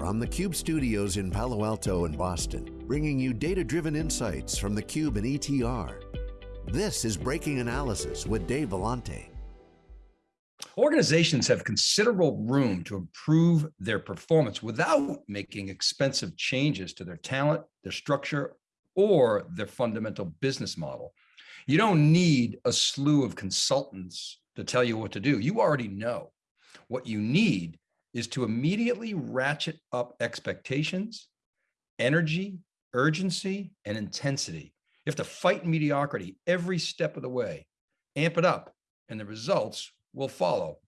from the Cube studios in Palo Alto and Boston, bringing you data-driven insights from the Cube and ETR. This is Breaking Analysis with Dave Vellante. Organizations have considerable room to improve their performance without making expensive changes to their talent, their structure, or their fundamental business model. You don't need a slew of consultants to tell you what to do. You already know. What you need is to immediately ratchet up expectations, energy, urgency, and intensity. You have to fight mediocrity every step of the way, amp it up, and the results will follow.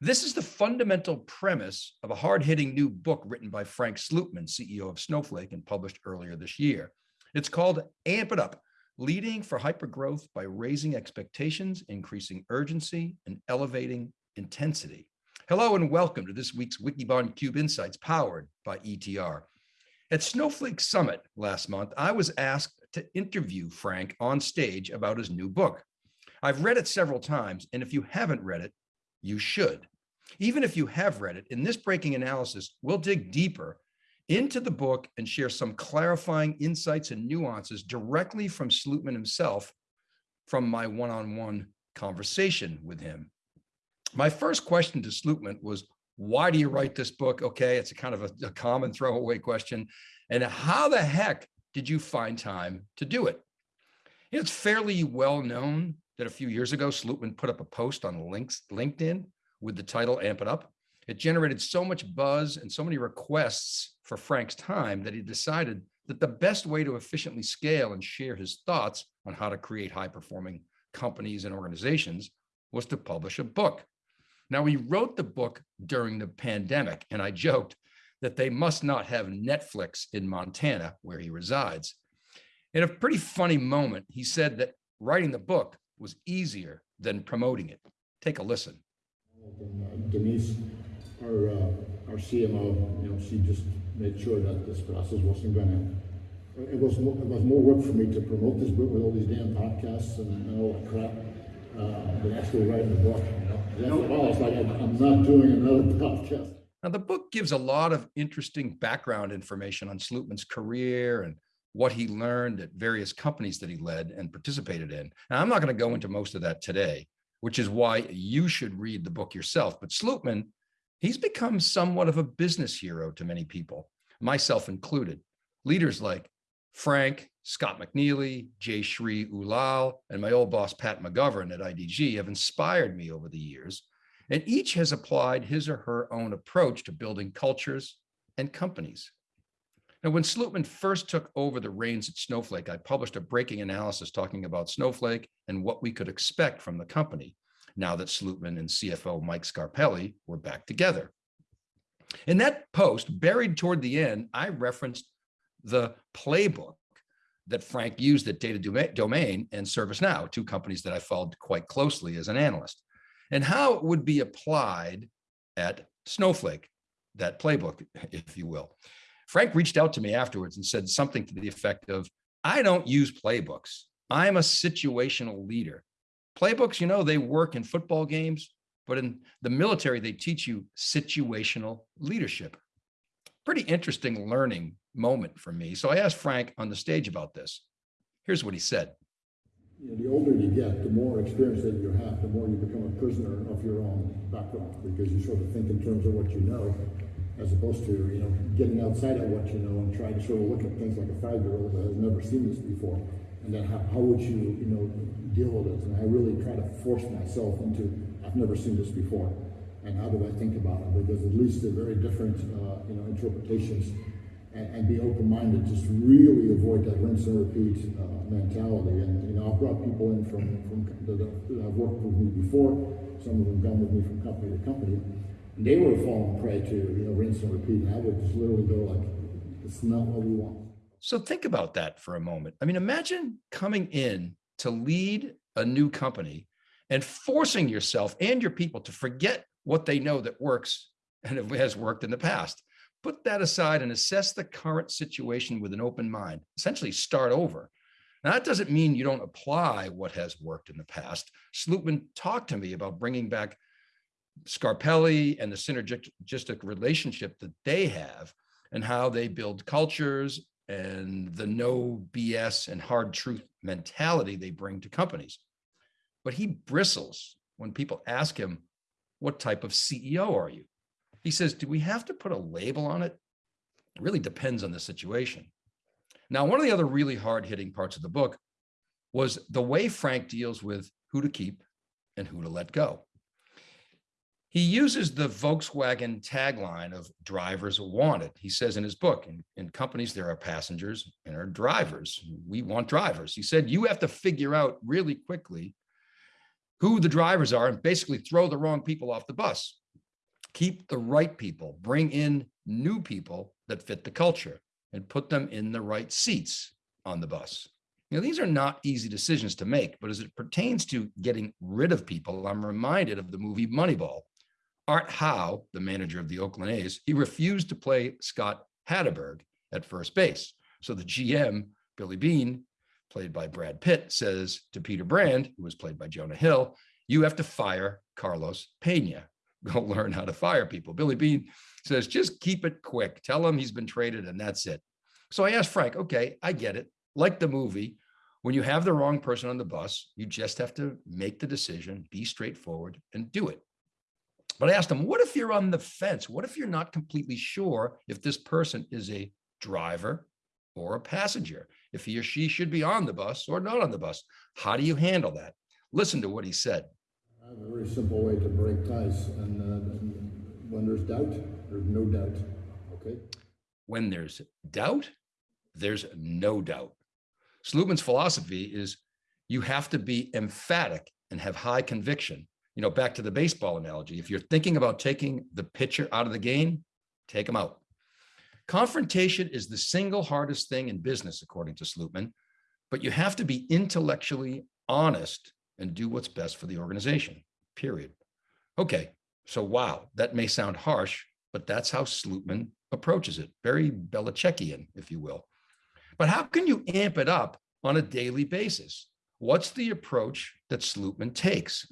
This is the fundamental premise of a hard-hitting new book written by Frank Slootman, CEO of Snowflake and published earlier this year. It's called Amp It Up, Leading for Hypergrowth by Raising Expectations, Increasing Urgency, and Elevating Intensity. Hello and welcome to this week's Wikibon Cube Insights powered by ETR. At Snowflake Summit last month, I was asked to interview Frank on stage about his new book. I've read it several times, and if you haven't read it, you should. Even if you have read it, in this breaking analysis, we'll dig deeper into the book and share some clarifying insights and nuances directly from Slootman himself from my one-on-one -on -one conversation with him. My first question to Slootman was, why do you write this book? Okay, it's a kind of a, a common throwaway question. And how the heck did you find time to do it? It's fairly well known that a few years ago, Slootman put up a post on LinkedIn with the title Amp It Up. It generated so much buzz and so many requests for Frank's time that he decided that the best way to efficiently scale and share his thoughts on how to create high performing companies and organizations was to publish a book. Now, he wrote the book during the pandemic, and I joked that they must not have Netflix in Montana, where he resides. In a pretty funny moment, he said that writing the book was easier than promoting it. Take a listen. Denise, our, uh, our CMO, you know, she just made sure that this process wasn't going to, it was, it was more work for me to promote this book with all these damn podcasts and, and all that crap uh, actually writing the book. You know? It's like I'm not doing another podcast. Now, the book gives a lot of interesting background information on Slootman's career and what he learned at various companies that he led and participated in. Now, I'm not going to go into most of that today, which is why you should read the book yourself. But Slootman, he's become somewhat of a business hero to many people, myself included. Leaders like Frank, Scott McNealy, Jay Jayshree Ullal, and my old boss, Pat McGovern at IDG have inspired me over the years, and each has applied his or her own approach to building cultures and companies. Now, when Slootman first took over the reins at Snowflake, I published a breaking analysis talking about Snowflake and what we could expect from the company now that Slootman and CFO Mike Scarpelli were back together. In that post, buried toward the end, I referenced the playbook that Frank used at Data Domain and ServiceNow, two companies that I followed quite closely as an analyst, and how it would be applied at Snowflake, that playbook, if you will. Frank reached out to me afterwards and said something to the effect of, I don't use playbooks. I'm a situational leader. Playbooks, you know, they work in football games, but in the military, they teach you situational leadership. Pretty interesting learning moment for me. So I asked Frank on the stage about this. Here's what he said. You know, the older you get, the more experience that you have, the more you become a prisoner of your own background because you sort of think in terms of what you know as opposed to, you know, getting outside of what you know and trying to sort of look at things like a five-year-old that has never seen this before. And then how, how would you, you know, deal with it? And I really try to force myself into, I've never seen this before. And how do I think about it? Because at least they're very different, uh, you know, interpretations and, and be open-minded, just really avoid that rinse and repeat uh, mentality. And, you know, I've brought people in from, from that, I've worked with me before, some of them come with me from company to company, and they were falling prey to, you know, rinse and repeat. And I would just literally go like, it's not what we want. So think about that for a moment. I mean, imagine coming in to lead a new company and forcing yourself and your people to forget what they know that works and has worked in the past put that aside and assess the current situation with an open mind, essentially start over. Now, that doesn't mean you don't apply what has worked in the past. Slootman talked to me about bringing back Scarpelli and the synergistic relationship that they have and how they build cultures and the no BS and hard truth mentality they bring to companies. But he bristles when people ask him, what type of CEO are you? He says, do we have to put a label on it? It really depends on the situation. Now, one of the other really hard hitting parts of the book was the way Frank deals with who to keep and who to let go. He uses the Volkswagen tagline of drivers wanted. He says in his book, in, in companies, there are passengers and there are drivers. We want drivers. He said, you have to figure out really quickly who the drivers are and basically throw the wrong people off the bus. Keep the right people, bring in new people that fit the culture and put them in the right seats on the bus. Know, these are not easy decisions to make, but as it pertains to getting rid of people, I'm reminded of the movie Moneyball. Art Howe, the manager of the Oakland A's, he refused to play Scott Hatteberg at first base. So the GM, Billy Beane, played by Brad Pitt, says to Peter Brand, who was played by Jonah Hill, you have to fire Carlos Pena. Go learn how to fire people. Billy Beane says, just keep it quick. Tell him he's been traded and that's it. So I asked Frank, okay, I get it. Like the movie, when you have the wrong person on the bus, you just have to make the decision, be straightforward and do it. But I asked him, what if you're on the fence? What if you're not completely sure if this person is a driver or a passenger, if he or she should be on the bus or not on the bus? How do you handle that? Listen to what he said. I have a very simple way to break ties. And, uh, and when there's doubt, there's no doubt. Okay. When there's doubt, there's no doubt. Slootman's philosophy is you have to be emphatic and have high conviction. You know, back to the baseball analogy, if you're thinking about taking the pitcher out of the game, take him out. Confrontation is the single hardest thing in business, according to Slootman, but you have to be intellectually honest and do what's best for the organization, period. Okay, so wow, that may sound harsh, but that's how Slootman approaches it. Very Belichickian, if you will. But how can you amp it up on a daily basis? What's the approach that Slootman takes?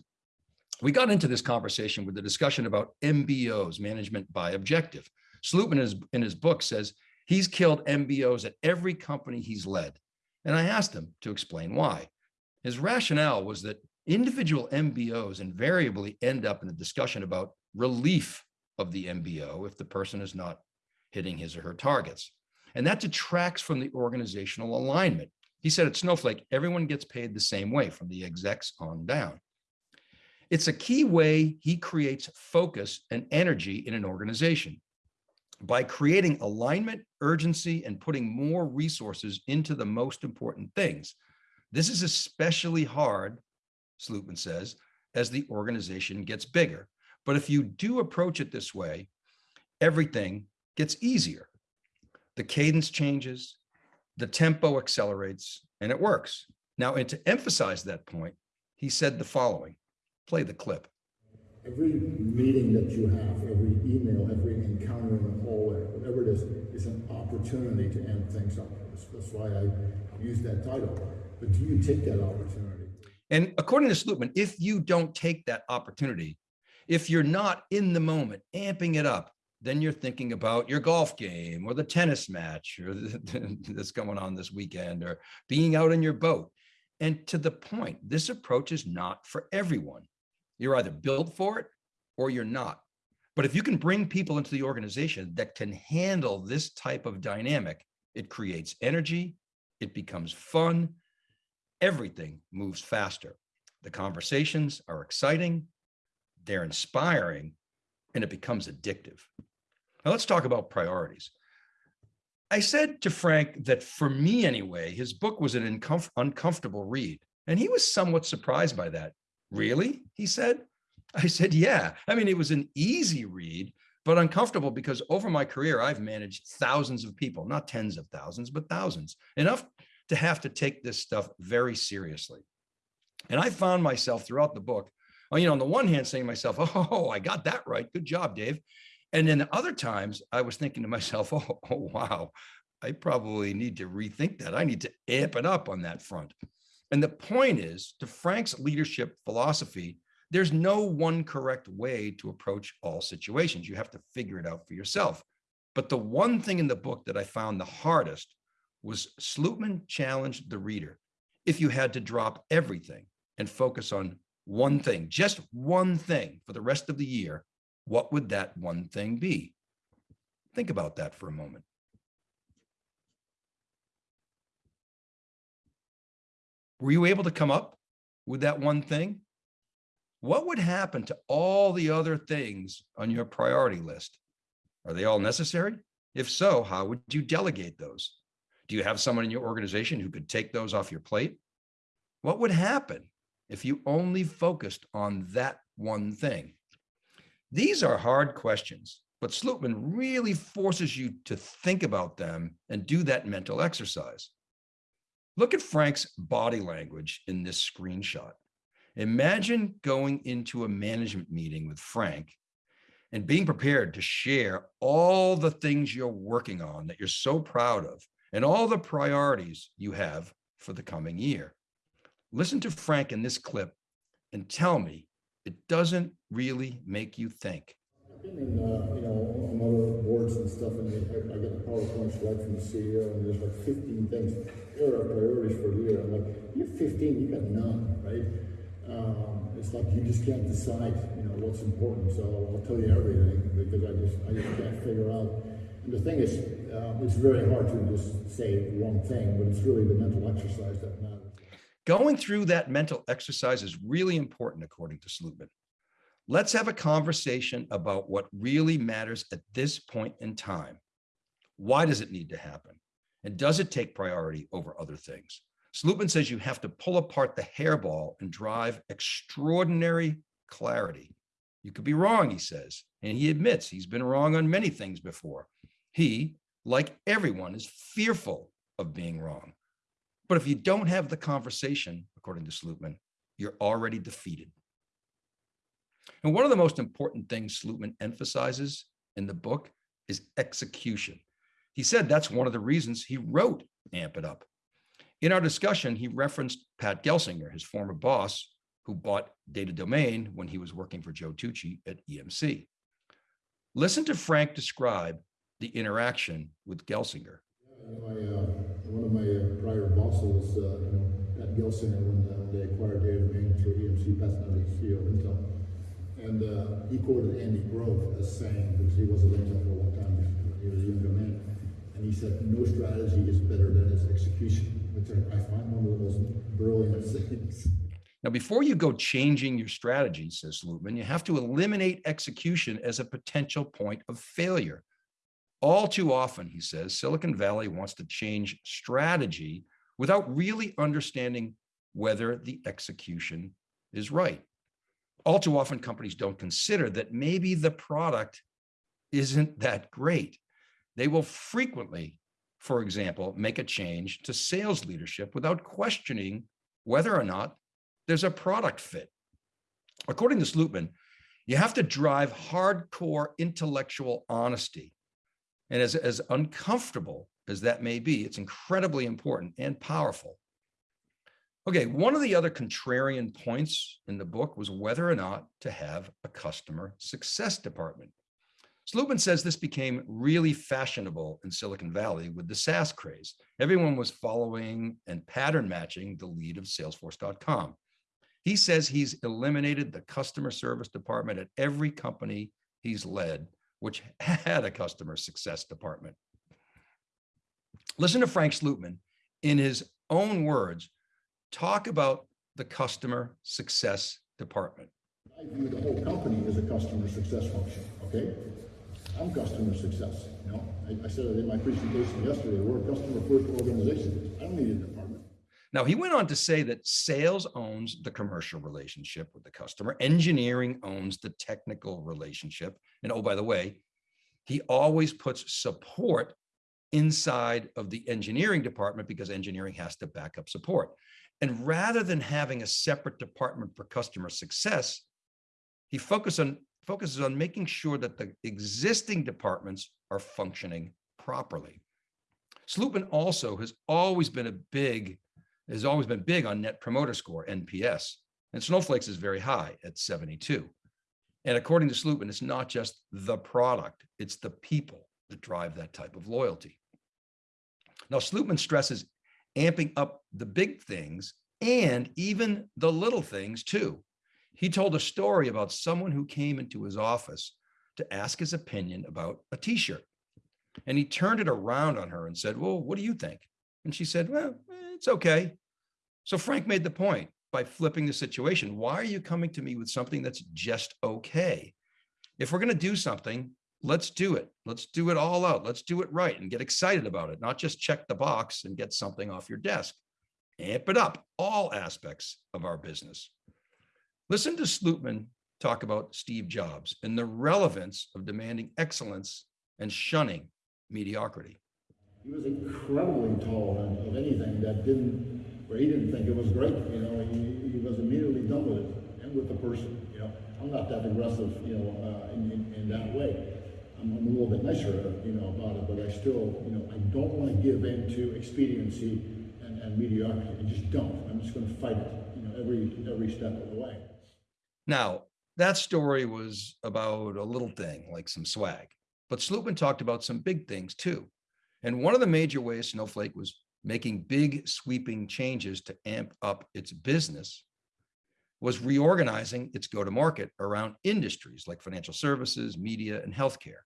We got into this conversation with the discussion about MBOs, management by objective. Slootman his, in his book says he's killed MBOs at every company he's led. And I asked him to explain why. His rationale was that individual MBOs invariably end up in a discussion about relief of the MBO if the person is not hitting his or her targets. And that detracts from the organizational alignment. He said at Snowflake, everyone gets paid the same way from the execs on down. It's a key way he creates focus and energy in an organization. By creating alignment, urgency, and putting more resources into the most important things. This is especially hard, Slootman says, as the organization gets bigger. But if you do approach it this way, everything gets easier the cadence changes, the tempo accelerates, and it works. Now, and to emphasize that point, he said the following, play the clip. Every meeting that you have, every email, every encounter in the hallway, whatever it is, is an opportunity to end things up. That's, why I use that title. But do you take that opportunity? And according to Slootman, if you don't take that opportunity, if you're not in the moment, amping it up, then you're thinking about your golf game or the tennis match or that's going on this weekend or being out in your boat. And to the point, this approach is not for everyone. You're either built for it or you're not. But if you can bring people into the organization that can handle this type of dynamic, it creates energy, it becomes fun, everything moves faster. The conversations are exciting, they're inspiring, and it becomes addictive. Now let's talk about priorities. I said to Frank that for me anyway, his book was an uncomfortable read. And he was somewhat surprised by that. Really? He said. I said, yeah. I mean, it was an easy read, but uncomfortable because over my career, I've managed thousands of people, not tens of thousands, but thousands, enough to have to take this stuff very seriously. And I found myself throughout the book, oh, you know, on the one hand saying to myself, oh, I got that right. Good job, Dave. And then other times I was thinking to myself, oh, oh, wow, I probably need to rethink that. I need to amp it up on that front. And the point is to Frank's leadership philosophy, There's no one correct way to approach all situations. You have to figure it out for yourself. But the one thing in the book that I found the hardest was Slootman challenged the reader. If you had to drop everything and focus on one thing, just one thing for the rest of the year, what would that one thing be? Think about that for a moment. Were you able to come up with that one thing? What would happen to all the other things on your priority list? Are they all necessary? If so, how would you delegate those? Do you have someone in your organization who could take those off your plate? What would happen if you only focused on that one thing? These are hard questions, but Slootman really forces you to think about them and do that mental exercise. Look at Frank's body language in this screenshot. Imagine going into a management meeting with Frank and being prepared to share all the things you're working on that you're so proud of and all the priorities you have for the coming year. Listen to Frank in this clip and tell me it doesn't really make you think. I've been in, uh, you know, on other boards and stuff, and I, I get the PowerPoint slide from the CEO, and there's like 15 things. Here are priorities for the year. I'm like, you have 15, you got none, right? Um, it's like you just can't decide, you know, what's important. So I'll tell you everything because I just I just can't figure out. The thing is, uh, it's very hard to just say one thing, but it's really the mental exercise that matters. Going through that mental exercise is really important, according to Slootman. Let's have a conversation about what really matters at this point in time. Why does it need to happen? And does it take priority over other things? Slootman says you have to pull apart the hairball and drive extraordinary clarity. You could be wrong, he says, and he admits he's been wrong on many things before. He, like everyone, is fearful of being wrong. But if you don't have the conversation, according to Slootman, you're already defeated. And one of the most important things Slootman emphasizes in the book is execution. He said that's one of the reasons he wrote Amp It Up. In our discussion, he referenced Pat Gelsinger, his former boss, who bought Data Domain when he was working for Joe Tucci at EMC. Listen to Frank describe the interaction with Gelsinger. My, uh, one of my uh, prior bosses, uh, you know, Pat Gelsinger, when, uh, they acquired Data Domain through EMC, Pat's now the CEO of Intel. And uh, he quoted Andy Grove as saying, because he was at Intel for a long time, he was a younger man, and he said, no strategy is better than its execution, which I, find one of the most brilliant things. Now, before you go changing your strategy, says Slootman, you have to eliminate execution as a potential point of failure. All too often, he says, Silicon Valley wants to change strategy without really understanding whether the execution is right. All too often, companies don't consider that maybe the product isn't that great. They will frequently, for example, make a change to sales leadership without questioning whether or not there's a product fit. According to Slootman, you have to drive hardcore intellectual honesty. And as, as uncomfortable as that may be, it's incredibly important and powerful. Okay, one of the other contrarian points in the book was whether or not to have a customer success department. Slootman says this became really fashionable in Silicon Valley with the SaaS craze. Everyone was following and pattern matching the lead of Salesforce.com. He says he's eliminated the customer service department at every company he's led, which had a customer success department. Listen to Frank Slootman in his own words, talk about the customer success department. I view the whole company as a customer success function, okay? I'm customer success. You know, I, I said it in my presentation yesterday. We're a customer first organization. I don't need department. Now, he went on to say that sales owns the commercial relationship with the customer, engineering owns the technical relationship. And oh, by the way, he always puts support inside of the engineering department because engineering has to back up support. And rather than having a separate department for customer success, he focused on focuses on making sure that the existing departments are functioning properly. Slootman also has always been a big, has always been big on net promoter score, NPS. and Snowflake's is very high at 72. And according to Slootman, it's not just the product, it's the people that drive that type of loyalty. Now, Slootman stresses amping up the big things and even the little things too. He told a story about someone who came into his office to ask his opinion about a t-shirt. And he turned it around on her and said, well, what do you think? And she said, well, it's okay. So Frank made the point by flipping the situation. Why are you coming to me with something that's just okay? If we're going to do something, let's do it. Let's do it all out. Let's do it right and get excited about it, not just check the box and get something off your desk. Amp it up, all aspects of our business. Listen to Slootman talk about Steve Jobs and the relevance of demanding excellence and shunning mediocrity. He was incredibly anything that didn't, where he didn't think it was great, you know, he, he was immediately done with it and with the person, you know. I'm not that aggressive, you know, uh, in, in, in, that way. I'm, I'm, a little bit nicer, you know, about it, but I still, you know, I don't want to give in to expediency and, and mediocrity. I just don't. I'm just going to fight it, you know, every every step of the way. Now, that story was about a little thing like some swag, but Slootman talked about some big things too. And one of the major ways Snowflake was making big sweeping changes to amp up its business was reorganizing its go-to-market around industries like financial services, media, and healthcare.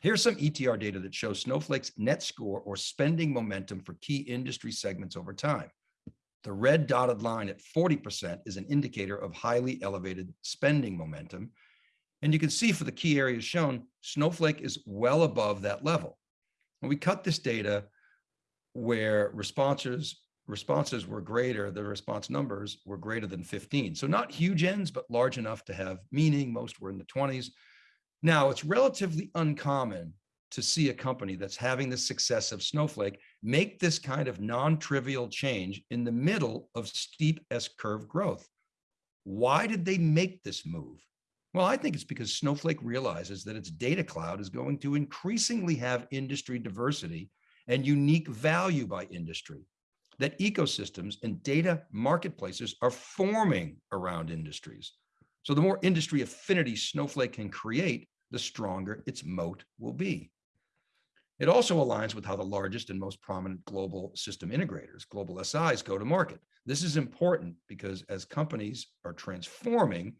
Here's some ETR data that shows Snowflake's net score or spending momentum for key industry segments over time. The red dotted line at 40% is an indicator of highly elevated spending momentum. And you can see for the key areas shown, Snowflake is well above that level. And we cut this data where responses responses were greater, the response numbers were greater than 15. So not huge ends, but large enough to have meaning. Most were in the 20s. Now, it's relatively uncommon to see a company that's having the success of Snowflake make this kind of non-trivial change in the middle of steep S-curve growth. Why did they make this move? Well, I think it's because Snowflake realizes that its data cloud is going to increasingly have industry diversity and unique value by industry, that ecosystems and data marketplaces are forming around industries. So the more industry affinity Snowflake can create, the stronger its moat will be. It also aligns with how the largest and most prominent global system integrators, global SIs, go to market. This is important because as companies are transforming,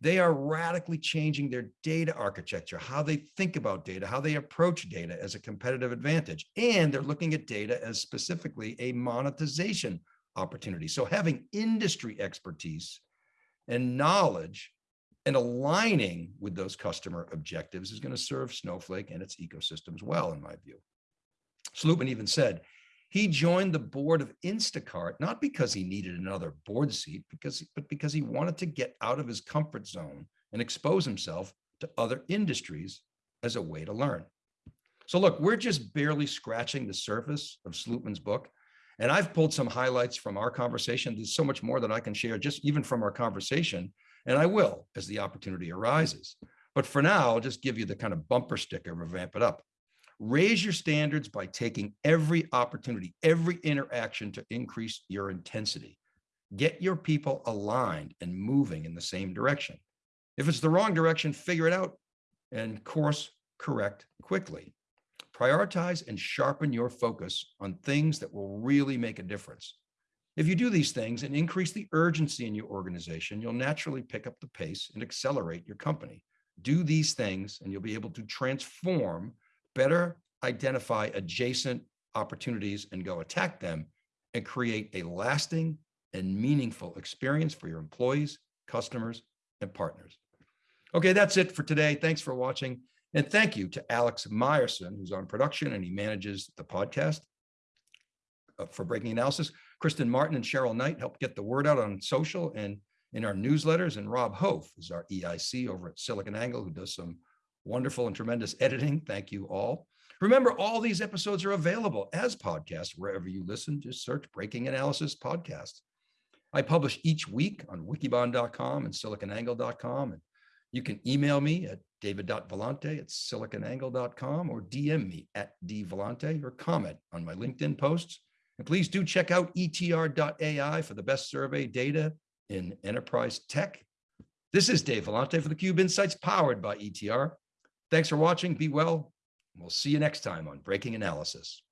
they are radically changing their data architecture, how they think about data, how they approach data as a competitive advantage. And they're looking at data as specifically a monetization opportunity. So having industry expertise and knowledge and aligning with those customer objectives is going to serve Snowflake and its ecosystems well, in my view. Slootman even said he joined the board of Instacart, not because he needed another board seat, because, but because he wanted to get out of his comfort zone and expose himself to other industries as a way to learn. So look, we're just barely scratching the surface of Slootman's book. And I've pulled some highlights from our conversation. There's so much more that I can share just even from our conversation and I will as the opportunity arises. But for now, I'll just give you the kind of bumper sticker of Amp It Up. Raise your standards by taking every opportunity, every interaction to increase your intensity. Get your people aligned and moving in the same direction. If it's the wrong direction, figure it out and course correct quickly. Prioritize and sharpen your focus on things that will really make a difference. If you do these things and increase the urgency in your organization, you'll naturally pick up the pace and accelerate your company. Do these things and you'll be able to transform, better identify adjacent opportunities and go attack them and create a lasting and meaningful experience for your employees, customers, and partners. Okay, that's it for today. Thanks for watching. And thank you to Alex Myerson, who's on production and he manages the podcast uh, for Breaking Analysis. Kristen Martin and Cheryl Knight help get the word out on social and in our newsletters. And Rob Hof is our EIC over at SiliconANGLE, who does some wonderful and tremendous editing. Thank you all. Remember, all these episodes are available as podcasts wherever you listen. Just search Breaking Analysis Podcast. I publish each week on wikibon.com and siliconangle.com. And you can email me at david.vellante at siliconangle.com or DM me at dvellante or comment on my LinkedIn posts and please do check out etr.ai for the best survey data in enterprise tech. This is Dave Vellante for theCUBE Insights powered by ETR. Thanks for watching. Be well. We'll see you next time on Breaking Analysis.